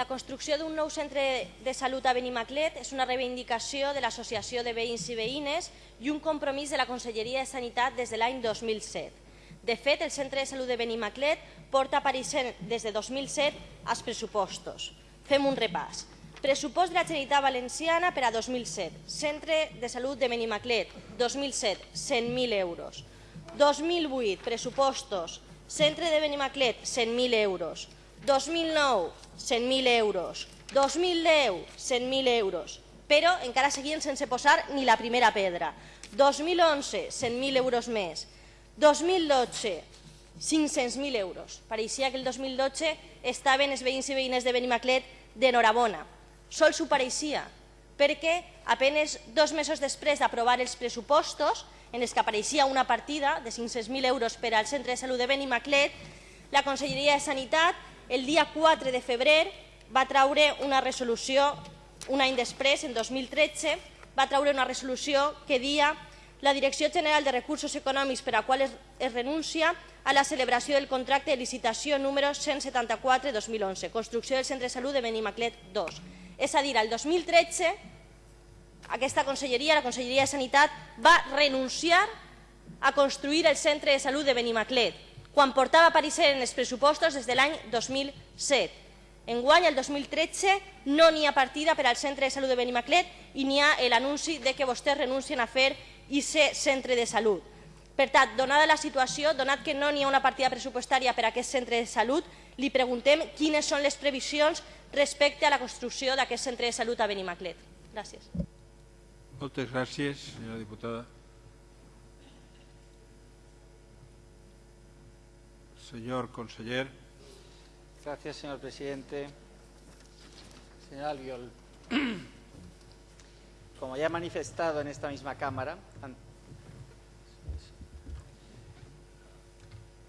La construcció d'un nou centre de salut a Benimaclet és una reivindicació de l'Associació de Veïns i Veïnes i un compromís de la Conselleria de Sanitat des de l'any 2007. De fet, el Centre de Salut de Benimaclet porta apareixent des de 2007 als pressupostos. Fem un repàs. Pressupost de la Generalitat Valenciana per a 2007. Centre de Salut de Benimaclet, 2007, 100.000 euros. 2008, pressupostos. Centre de Benimaclet, 100.000 euros. 2009, 100.000 euros. 2010, 100.000 euros. Però encara seguien sense posar ni la primera pedra. 2011, 100.000 euros més. 2012, 500.000 euros. Pareixia que el 2012 estaven els veïns i veïnes de Benimaclet d'enhorabona. Sol s'ho pareixia, perquè apenes dos mesos després d'aprovar els pressupostos, en els que apareixia una partida de 500.000 euros per al Centre de Salut de Benimaclet, la Conselleria de Sanitat el dia 4 de febrer va traure una resolució, un any després, en 2013, va traure una resolució que dia la Direcció General de Recursos Econòmics per a qual es, es renuncia a la celebració del contracte de licitació número 174-2011, construcció del Centre de Salut de Benimaclet 2. És a dir, el 2013 aquesta conselleria, la Conselleria de Sanitat, va renunciar a construir el Centre de Salut de Benimaclet, quan portava a aparèixer en els pressupostos des de l'any 2007. Enguany, el 2013, no n'hi ha partida per al Centre de Salut de Benimaclet i n'hi ha l'anunci de que vostès renuncien a fer aquest centre de salut. Per tant, donada la situació, donat que no n'hi ha una partida pressupostària per a aquest centre de salut, li preguntem quines són les previsions respecte a la construcció d'aquest centre de salut a Benimaclet. Gràcies. Moltes gràcies, senyora diputada. Señor conseller. Gracias, señor presidente. Señor Albiol, como ya he manifestado en esta misma Cámara,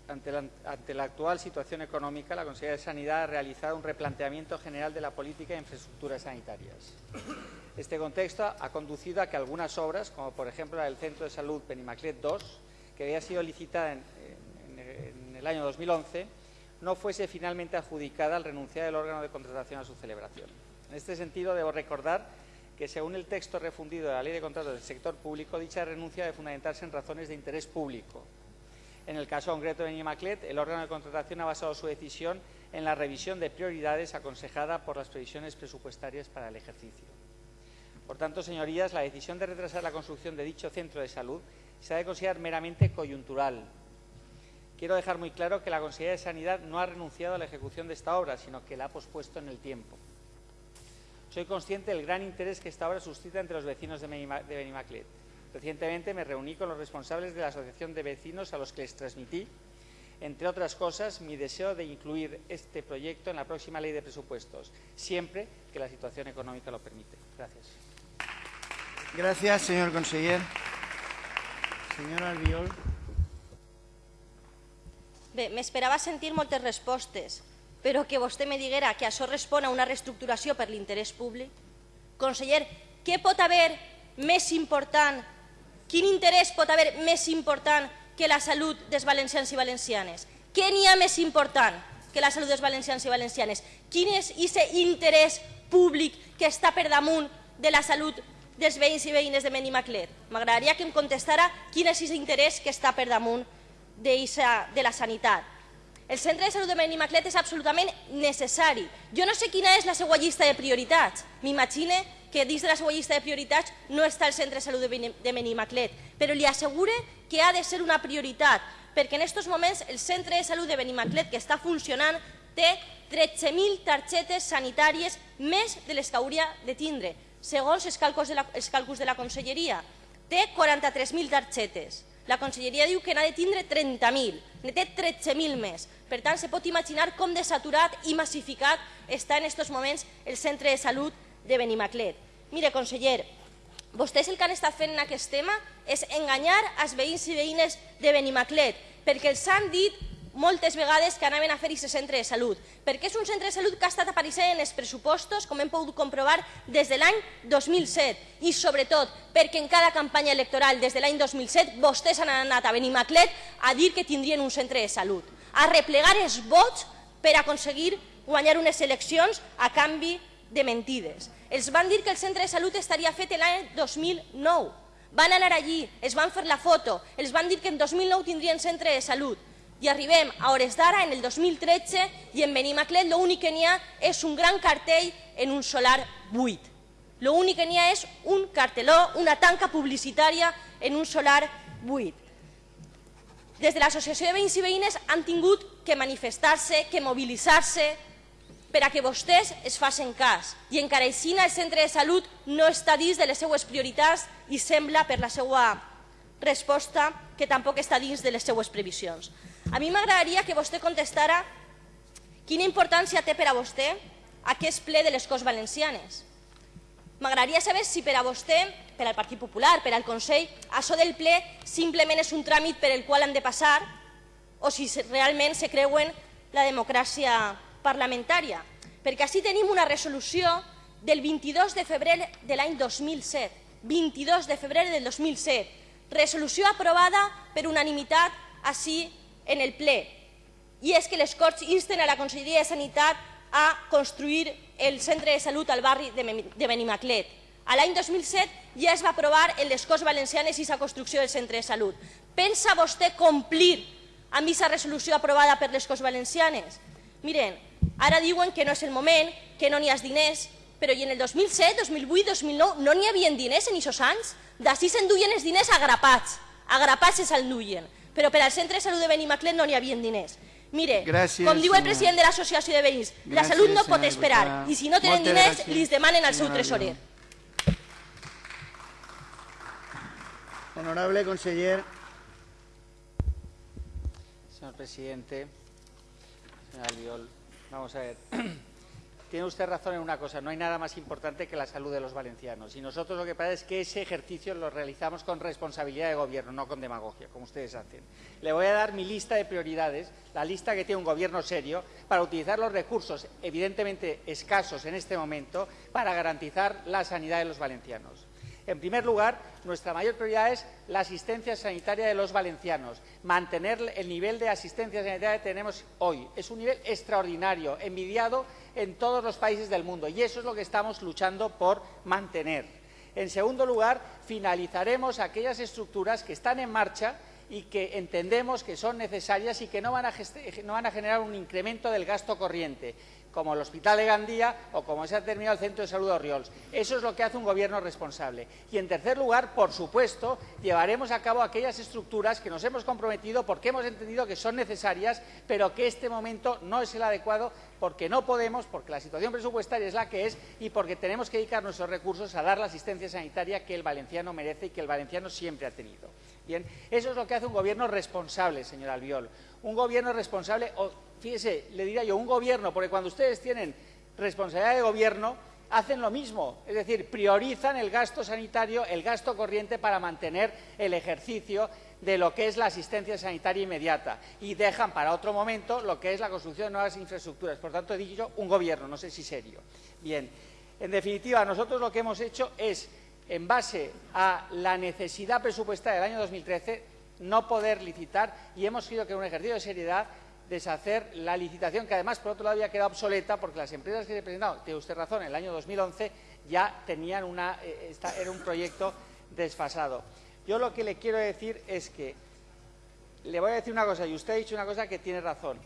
ante la, actual situación económica, la Consejería de Sanidad ha realizado un replanteamiento general de la política de infraestructuras sanitarias. Este contexto ha conducido a que algunas obras, como por ejemplo la del Centro de Salud Benimaclet II, que había sido licitada en el año 2011, no fuese finalmente adjudicada al renunciar el órgano de contratación a su celebración. En este sentido, debo recordar que, según el texto refundido de la Ley de Contratos del Sector Público, dicha renuncia debe fundamentarse en razones de interés público. En el caso concreto de Benimaclet, el órgano de contratación ha basado su decisión en la revisión de prioridades aconsejada por las previsiones presupuestarias para el ejercicio. Por tanto, señorías, la decisión de retrasar la construcción de dicho centro de salud se ha de considerar meramente coyuntural. Quiero dejar muy claro que la Consejería de Sanidad no ha renunciado a la ejecución de esta obra, sino que la ha pospuesto en el tiempo. Soy consciente del gran interés que esta obra suscita entre los vecinos de Benimaclet. Recientemente me reuní con los responsables de la Asociación de Vecinos a los que les transmití, entre otras cosas, mi deseo de incluir este proyecto en la próxima ley de presupuestos, siempre que la situación económica lo permite. Gracias. Gracias, señor conseller. Señor Albiol. Bé, m'esperava sentir moltes respostes, però que vostè me diguera que això respon a una reestructuració per l'interès públic. Conseller, què pot haver més important, quin interès pot haver més important que la salut dels valencians i valencianes? Què n'hi ha més important que la salut dels valencians i valencianes? Quin és aquest interès públic que està per damunt de la salut dels veïns i veïnes de Benimaclet? M'agradaria que em contestara quin és aquest interès que està per damunt de, la sanitat. El centre de salut de Benimaclet és absolutament necessari. Jo no sé quina és la seva llista de prioritats. M'imagine que dins de la seva llista de prioritats no està el centre de salut de Benimaclet, però li assegure que ha de ser una prioritat, perquè en aquests moments el centre de salut de Benimaclet, que està funcionant, té 13.000 targetes sanitàries més de les que hauria de tindre. Segons els càlculs de la, els càlculs de la Conselleria, té 43.000 targetes. La Conselleria diu que n'ha de tindre 30.000, ne té 13.000 més. Per tant, se pot imaginar com de saturat i massificat està en aquests moments el centre de salut de Benimaclet. Mire, conseller, vostès el que han estat fent en aquest tema és enganyar els veïns i veïnes de Benimaclet, perquè els han dit moltes vegades que anaven a fer aquest centre de salut, perquè és un centre de salut que ha estat apareixent en els pressupostos, com hem pogut comprovar, des de l'any 2007 i sobretot perquè en cada campanya electoral des de l'any 2007 vostès han anat a Benimaclet a dir que tindrien un centre de salut, a replegar els vots per aconseguir guanyar unes eleccions a canvi de mentides. Els van dir que el centre de salut estaria fet l'any 2009. Van anar allí, es van fer la foto, els van dir que en 2009 tindrien centre de salut. I arribem a hores d'ara, en el 2013, i en Benimaclet l'únic que n'hi ha és un gran cartell en un solar buit. L'únic que n'hi ha és un carteló, una tanca publicitària en un solar buit. Des de l'Associació de Veïns i Veïnes han tingut que manifestar-se, que mobilitzar-se, per a que vostès es facin cas. I encara així el centre de salut no està dins de les seues prioritats i sembla, per la seva resposta, que tampoc està dins de les seues previsions. A mi m'agradaria que vostè contestara quina importància té per a vostè aquest ple de les Corts Valencianes. M'agradaria saber si per a vostè, per al Partit Popular, per al Consell, això del ple simplement és un tràmit per el qual han de passar o si realment se creuen la democràcia parlamentària. Perquè així tenim una resolució del 22 de febrer de l'any 2007. 22 de febrer del 2007. Resolució aprovada per unanimitat així en el ple. I és que les Corts insten a la Conselleria de Sanitat a construir el centre de salut al barri de Benimaclet. L'any 2007 ja es va aprovar en les Corts Valencianes i la construcció del centre de salut. Pensa vostè complir amb aquesta resolució aprovada per les Corts Valencianes? Miren, Ara diuen que no és el moment, que no n'hi ha diners, però i en el 2007, 2008, 2009 no n'hi havia diners en aquests anys? D'ací s'enduien els diners agrapats, agrapats s'enduien, però per al centre de salut de Benimaclet no n'hi havia diners. Mire, Gràcies, com diu el senyor. president de l'Associació de Veïns, la salut no pot esperar diputada. i si no tenen diners, gràcies, li demanen al seu tresorer. Honorable conseller. Señor presidente, señor Albiol, vamos a ver. Tiene usted razón en una cosa, no hay nada más importante que la salud de los valencianos. Y nosotros lo que pasa es que ese ejercicio lo realizamos con responsabilidad de gobierno, no con demagogia, como ustedes hacen. Le voy a dar mi lista de prioridades, la lista que tiene un gobierno serio, para utilizar los recursos, evidentemente escasos en este momento, para garantizar la sanidad de los valencianos. En primer lugar, nuestra mayor prioridad es la asistencia sanitaria de los valencianos, mantener el nivel de asistencia sanitaria que tenemos hoy. Es un nivel extraordinario, envidiado en todos los países del mundo y eso es lo que estamos luchando por mantener. En segundo lugar, finalizaremos aquellas estructuras que están en marcha y que entendemos que son necesarias y que no van a, geste- no van a generar un incremento del gasto corriente como el Hospital de Gandía o como se ha terminado el Centro de Salud de Oriols. Eso es lo que hace un gobierno responsable. Y en tercer lugar, por supuesto, llevaremos a cabo aquellas estructuras que nos hemos comprometido porque hemos entendido que son necesarias, pero que este momento no es el adecuado porque no podemos, porque la situación presupuestaria es la que es y porque tenemos que dedicar nuestros recursos a dar la asistencia sanitaria que el valenciano merece y que el valenciano siempre ha tenido. Bien, eso es lo que hace un gobierno responsable, señor Albiol. Un gobierno responsable, o fíjese, le diría yo, un gobierno, porque cuando ustedes tienen responsabilidad de gobierno, hacen lo mismo, es decir, priorizan el gasto sanitario, el gasto corriente para mantener el ejercicio de lo que es la asistencia sanitaria inmediata y dejan para otro momento lo que es la construcción de nuevas infraestructuras. Por tanto, he dicho un gobierno, no sé si serio. Bien, en definitiva, nosotros lo que hemos hecho es, en base a la necesidad presupuestaria del año 2013, no poder licitar y hemos sido que en un ejercicio de seriedad deshacer la licitación, que además, por otro lado, había quedado obsoleta porque las empresas que se presentaron, tiene usted razón, en el año 2011 ya tenían una, eh, era un proyecto desfasado. Yo lo que le quiero decir es que, le voy a decir una cosa, y usted ha dicho una cosa que tiene razón,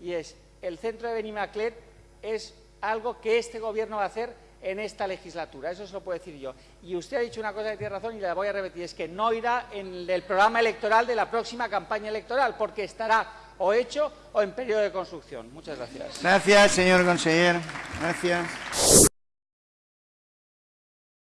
y es, el centro de Benimaclet es algo que este gobierno va a hacer en esta legislatura, eso se lo puedo decir yo. Y usted ha dicho una cosa que tiene razón y la voy a repetir, es que no irá en el programa electoral de la próxima campaña electoral, porque estará o hecho o en periodo de construcción. Muchas gracias. Gracias, señor conseller. Gracias.